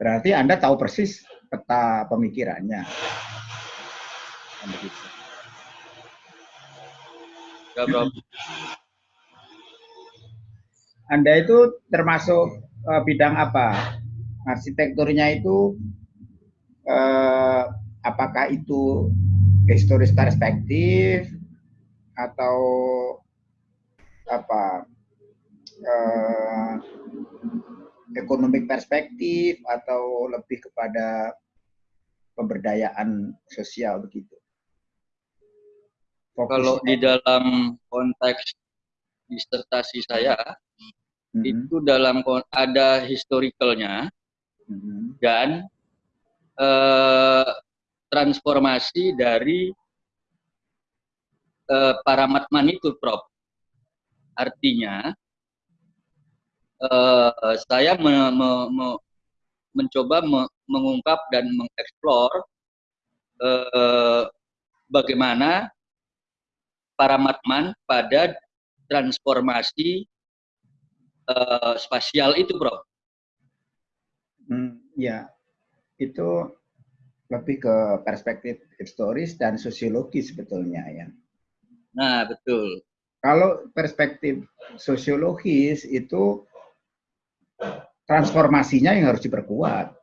Berarti Anda tahu persis peta pemikirannya. Bro. Anda itu termasuk uh, bidang apa? Arsitekturnya itu uh, apakah itu historis perspektif atau apa uh, ekonomik perspektif atau lebih kepada pemberdayaan sosial begitu? Fokusnya. Kalau di dalam konteks disertasi saya mm-hmm. itu dalam ada historicalnya mm-hmm. dan eh, transformasi dari eh, paramatman itu, Prof. Artinya uh, saya me, me, me, mencoba me, mengungkap dan mengeksplor uh, bagaimana para matman pada transformasi uh, spasial itu, Bro. Hmm, ya, itu lebih ke perspektif historis dan sosiologis sebetulnya ya. Nah, betul. Kalau perspektif sosiologis itu transformasinya yang harus diperkuat.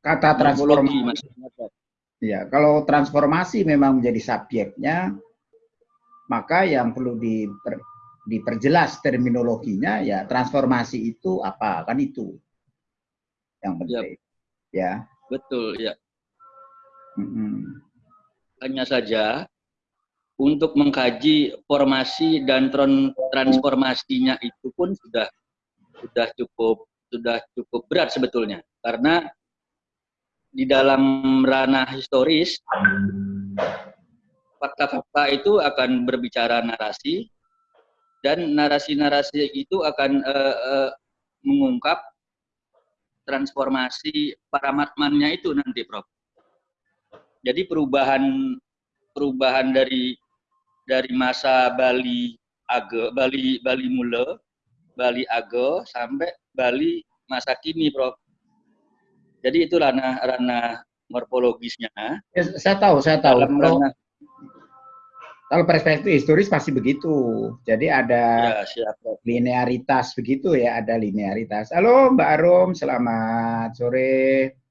Kata transformasi. Ya, kalau transformasi memang menjadi subjeknya, maka yang perlu diper, diperjelas terminologinya ya transformasi itu apa kan itu yang penting. Ya. ya. Betul ya. Mm -hmm. Hanya saja untuk mengkaji formasi dan transformasinya itu pun sudah sudah cukup sudah cukup berat sebetulnya karena di dalam ranah historis fakta-fakta itu akan berbicara narasi dan narasi-narasi itu akan uh, uh, mengungkap transformasi paramatmannya itu nanti Prof. Jadi perubahan perubahan dari dari masa Bali Age Bali Bali Mule Bali Ago sampai Bali masa kini, Prof. Jadi itu ranah ranah morfologisnya. Ya, saya tahu, saya tahu. kalau, kalau perspektif historis pasti begitu. Jadi ada ya, siap, linearitas begitu ya, ada linearitas. Halo Mbak Arum, selamat sore.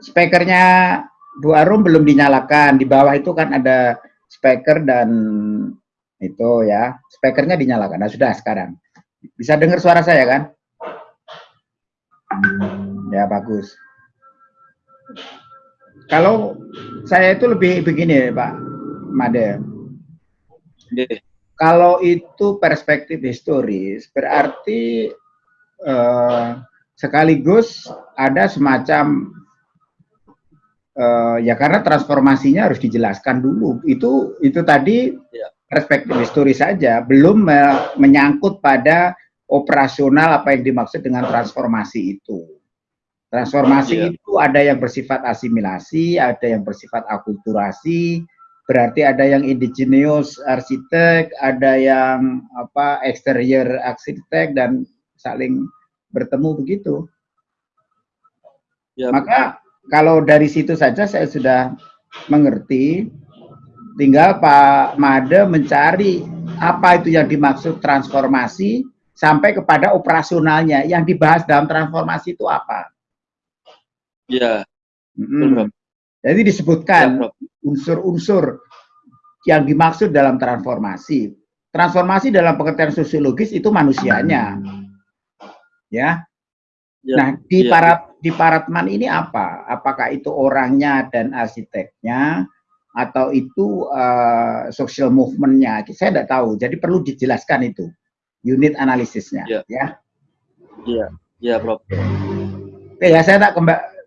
Speakernya Bu Arum belum dinyalakan. Di bawah itu kan ada speaker dan itu ya. Speakernya dinyalakan. Nah, sudah sekarang. Bisa dengar suara saya kan? Ya, bagus. Kalau saya itu lebih begini, Pak Made. Kalau itu perspektif historis, berarti eh, sekaligus ada semacam uh, ya karena transformasinya harus dijelaskan dulu. Itu itu tadi ya. perspektif historis saja, belum me menyangkut pada operasional apa yang dimaksud dengan transformasi itu. Transformasi ya. itu ada yang bersifat asimilasi, ada yang bersifat akulturasi, berarti ada yang indigenous arsitek, ada yang apa exterior arsitek dan saling bertemu begitu. Ya, Maka kalau dari situ saja saya sudah mengerti, tinggal Pak Made mencari apa itu yang dimaksud transformasi sampai kepada operasionalnya. Yang dibahas dalam transformasi itu apa? Ya. Hmm. Jadi disebutkan ya, unsur-unsur ya, yang dimaksud dalam transformasi. Transformasi dalam pengertian sosiologis itu manusianya. Ya, Ya, nah, di ya. para di Paratman ini apa? Apakah itu orangnya dan arsiteknya? Atau itu uh, social movementnya? Saya tidak tahu. Jadi perlu dijelaskan itu. Unit analisisnya ya. ya. Ya, ya Prof. Oke ya saya tak ke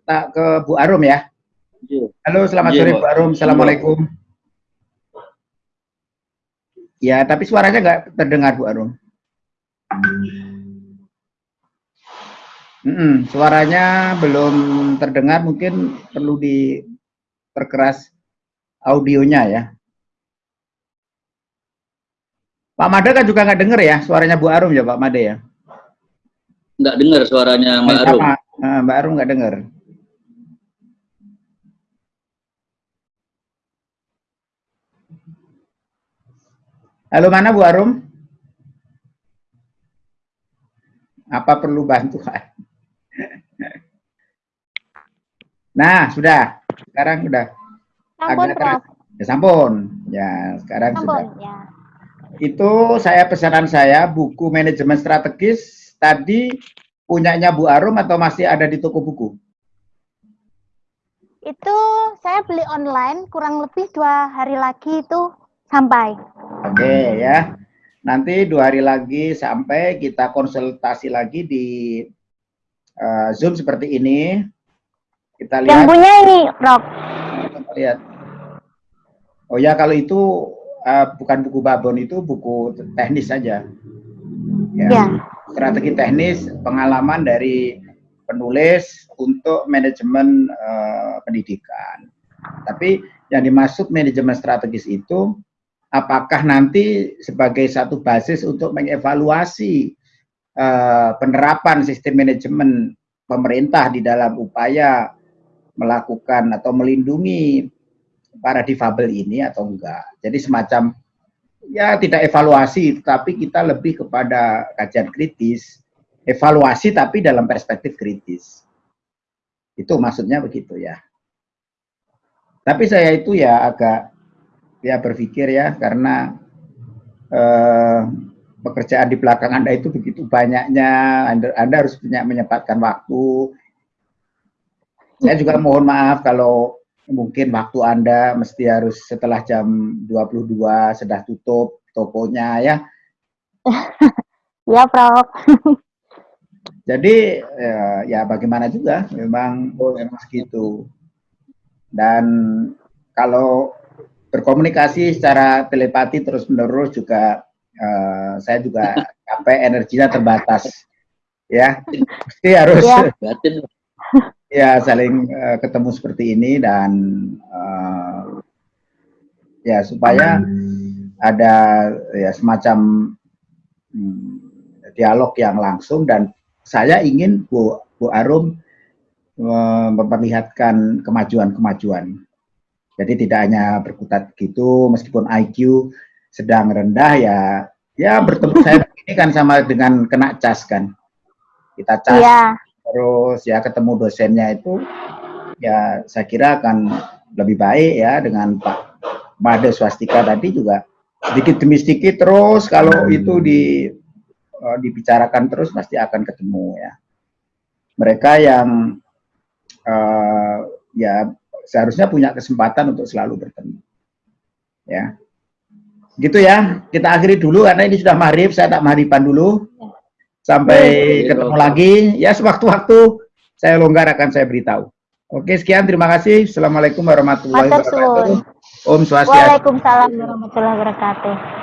tak ke Bu Arum ya. Ya. halo selamat ya, sore Bu Arum. Assalamualaikum. Ya tapi suaranya nggak terdengar Bu Arum Hmm, suaranya belum terdengar, mungkin perlu diperkeras audionya ya. Pak Made kan juga nggak dengar ya suaranya Bu Arum ya Pak Made ya? Nggak dengar suaranya Mbak Arum. Nah, Mbak Arum nggak dengar. Halo mana Bu Arum? Apa perlu bantuan? Nah, sudah. Sekarang sudah. Sampun, Prof. Ya, sampun. Ya, sekarang sampun, sudah. Ya. Itu saya pesanan saya buku manajemen strategis tadi punyanya Bu Arum atau masih ada di toko buku? Itu saya beli online kurang lebih dua hari lagi itu sampai. Oke ya. Nanti dua hari lagi sampai kita konsultasi lagi di uh, Zoom seperti ini. Kita lihat. Yang punya ini, Prof. Kita lihat. Oh ya, kalau itu uh, bukan buku babon, itu buku teknis saja. Ya. ya. Strategi teknis, pengalaman dari penulis untuk manajemen uh, pendidikan. Tapi yang dimaksud manajemen strategis itu apakah nanti sebagai satu basis untuk mengevaluasi uh, penerapan sistem manajemen pemerintah di dalam upaya melakukan atau melindungi para difabel ini atau enggak. Jadi semacam ya tidak evaluasi, tapi kita lebih kepada kajian kritis, evaluasi tapi dalam perspektif kritis. Itu maksudnya begitu ya. Tapi saya itu ya agak ya berpikir ya karena eh, pekerjaan di belakang Anda itu begitu banyaknya, Anda, Anda harus punya menyempatkan waktu, saya juga mohon maaf kalau mungkin waktu Anda mesti harus setelah jam 22 sudah tutup tokonya ya. ya, Prof. Jadi ya, ya bagaimana juga memang memang segitu. Dan kalau berkomunikasi secara telepati terus-menerus juga uh, saya juga capek energinya terbatas. Ya, mesti harus ya ya saling uh, ketemu seperti ini dan uh, ya supaya ada ya semacam hmm, dialog yang langsung dan saya ingin Bu Bu Arum uh, memperlihatkan kemajuan-kemajuan. Jadi tidak hanya berkutat gitu meskipun IQ sedang rendah ya ya bertemu saya ini kan sama dengan kena cas kan. Kita cas. Yeah terus ya ketemu dosennya itu ya saya kira akan lebih baik ya dengan Pak Made Swastika tadi juga. Sedikit demi sedikit terus kalau itu di uh, dibicarakan terus pasti akan ketemu ya. Mereka yang uh, ya seharusnya punya kesempatan untuk selalu bertemu ya. Gitu ya kita akhiri dulu karena ini sudah maghrib saya tak maghriban dulu Sampai ketemu lagi. Ya sewaktu-waktu saya longgar akan saya beritahu. Oke, sekian. Terima kasih. Assalamualaikum warahmatullahi wabarakatuh. Om Swastiastu. Waalaikumsalam warahmatullahi wabarakatuh.